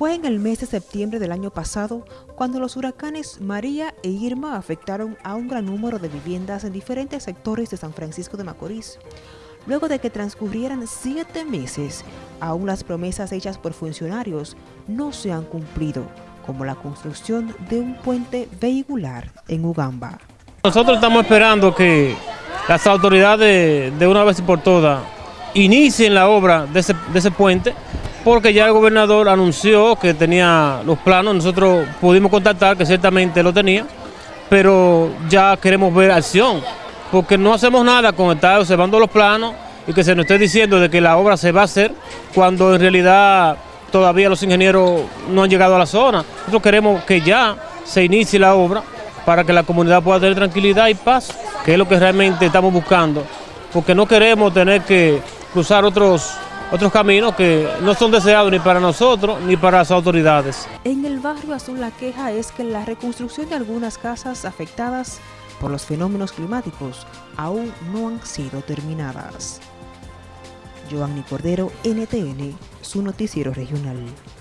Fue en el mes de septiembre del año pasado cuando los huracanes María e Irma afectaron a un gran número de viviendas en diferentes sectores de San Francisco de Macorís. Luego de que transcurrieran siete meses, aún las promesas hechas por funcionarios no se han cumplido, como la construcción de un puente vehicular en Ugamba. Nosotros estamos esperando que las autoridades de una vez y por todas inicien la obra de ese, de ese puente porque ya el gobernador anunció que tenía los planos, nosotros pudimos contactar que ciertamente lo tenía, pero ya queremos ver acción, porque no hacemos nada con estar observando los planos y que se nos esté diciendo de que la obra se va a hacer cuando en realidad todavía los ingenieros no han llegado a la zona. Nosotros queremos que ya se inicie la obra para que la comunidad pueda tener tranquilidad y paz, que es lo que realmente estamos buscando, porque no queremos tener que cruzar otros otros caminos que no son deseados ni para nosotros ni para las autoridades. En el barrio Azul la queja es que la reconstrucción de algunas casas afectadas por los fenómenos climáticos aún no han sido terminadas. Giovanni Cordero, NTN, su noticiero regional.